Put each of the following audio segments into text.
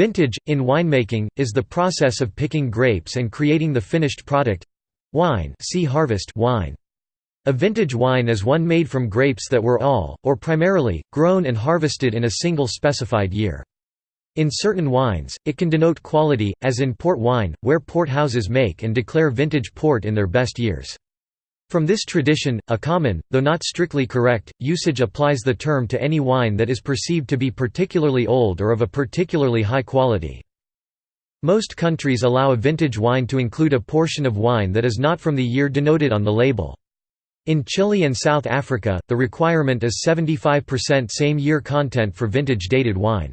Vintage, in winemaking, is the process of picking grapes and creating the finished product—wine see harvest wine. A vintage wine is one made from grapes that were all, or primarily, grown and harvested in a single specified year. In certain wines, it can denote quality, as in port wine, where port houses make and declare vintage port in their best years. From this tradition, a common, though not strictly correct, usage applies the term to any wine that is perceived to be particularly old or of a particularly high quality. Most countries allow a vintage wine to include a portion of wine that is not from the year denoted on the label. In Chile and South Africa, the requirement is 75% same-year content for vintage-dated wine.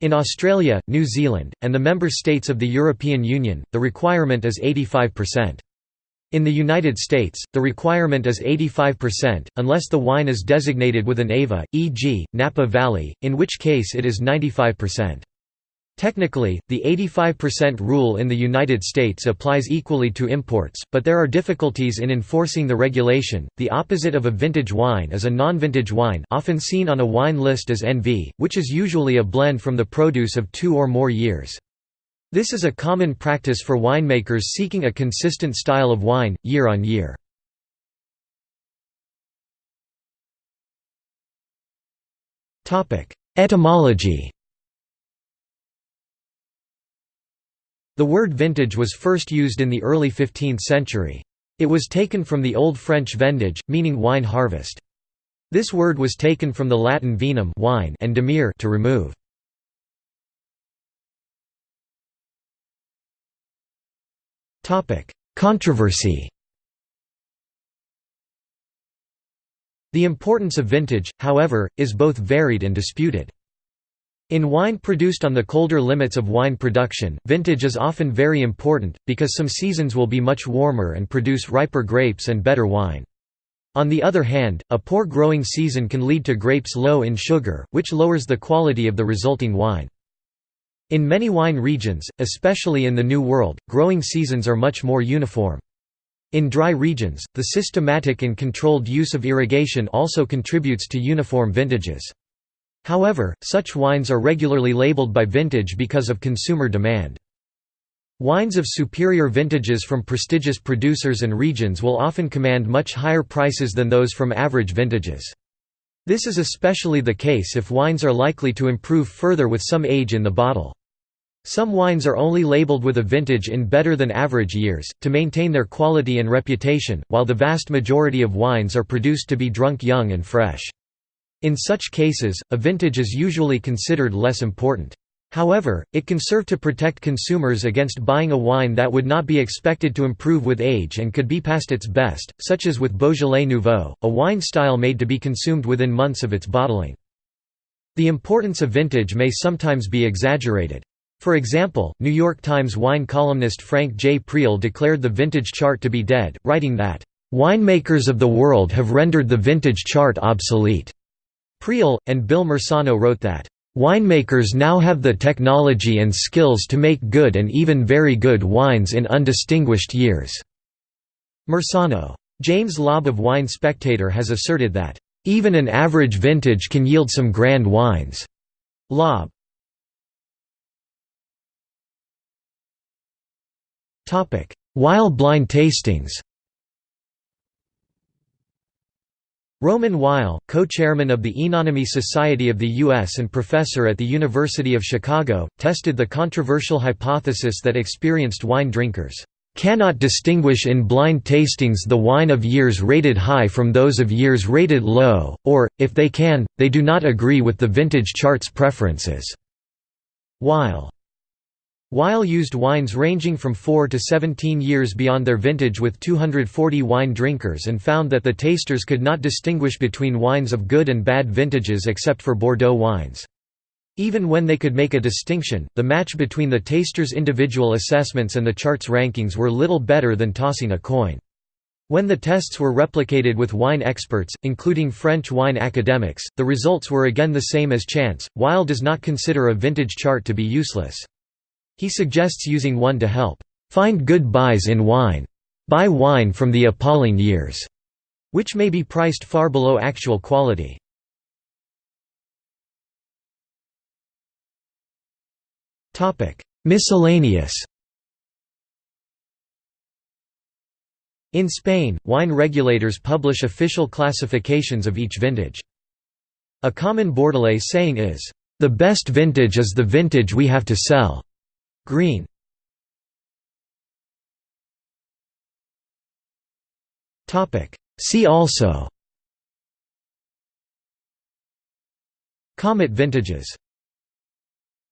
In Australia, New Zealand, and the member states of the European Union, the requirement is 85%. In the United States, the requirement is 85%, unless the wine is designated with an AVA, e.g., Napa Valley, in which case it is 95%. Technically, the 85% rule in the United States applies equally to imports, but there are difficulties in enforcing the regulation. The opposite of a vintage wine is a non-vintage wine, often seen on a wine list as NV, which is usually a blend from the produce of 2 or more years. This is a common practice for winemakers seeking a consistent style of wine, year on year. Etymology The word vintage was first used in the early 15th century. It was taken from the Old French vendage, meaning wine harvest. This word was taken from the Latin vinum wine and demere to remove. Controversy The importance of vintage, however, is both varied and disputed. In wine produced on the colder limits of wine production, vintage is often very important, because some seasons will be much warmer and produce riper grapes and better wine. On the other hand, a poor growing season can lead to grapes low in sugar, which lowers the quality of the resulting wine. In many wine regions, especially in the New World, growing seasons are much more uniform. In dry regions, the systematic and controlled use of irrigation also contributes to uniform vintages. However, such wines are regularly labeled by vintage because of consumer demand. Wines of superior vintages from prestigious producers and regions will often command much higher prices than those from average vintages. This is especially the case if wines are likely to improve further with some age in the bottle. Some wines are only labeled with a vintage in better than average years, to maintain their quality and reputation, while the vast majority of wines are produced to be drunk young and fresh. In such cases, a vintage is usually considered less important. However, it can serve to protect consumers against buying a wine that would not be expected to improve with age and could be past its best, such as with Beaujolais Nouveau, a wine style made to be consumed within months of its bottling. The importance of vintage may sometimes be exaggerated. For example, New York Times wine columnist Frank J. Prial declared the vintage chart to be dead, writing that, "...winemakers of the world have rendered the vintage chart obsolete." Prial, and Bill Marsano wrote that, "...winemakers now have the technology and skills to make good and even very good wines in undistinguished years." Marsano. James Laube of Wine Spectator has asserted that, "...even an average vintage can yield some grand wines." Laube. Weil blind tastings Roman Weil, co-chairman of the Oenonomy Society of the U.S. and professor at the University of Chicago, tested the controversial hypothesis that experienced wine drinkers cannot distinguish in blind tastings the wine of years rated high from those of years rated low, or, if they can, they do not agree with the vintage chart's preferences." Weil Weil used wines ranging from 4 to 17 years beyond their vintage with 240 wine drinkers and found that the tasters could not distinguish between wines of good and bad vintages except for Bordeaux wines. Even when they could make a distinction, the match between the tasters' individual assessments and the chart's rankings were little better than tossing a coin. When the tests were replicated with wine experts, including French wine academics, the results were again the same as chance. Weil does not consider a vintage chart to be useless. He suggests using one to help find good buys in wine. Buy wine from the appalling years, which may be priced far below actual quality. Miscellaneous In Spain, wine regulators publish official classifications of each vintage. A common Bordelais saying is, "...the best vintage is the vintage we have to sell." Green. See also. Comet vintages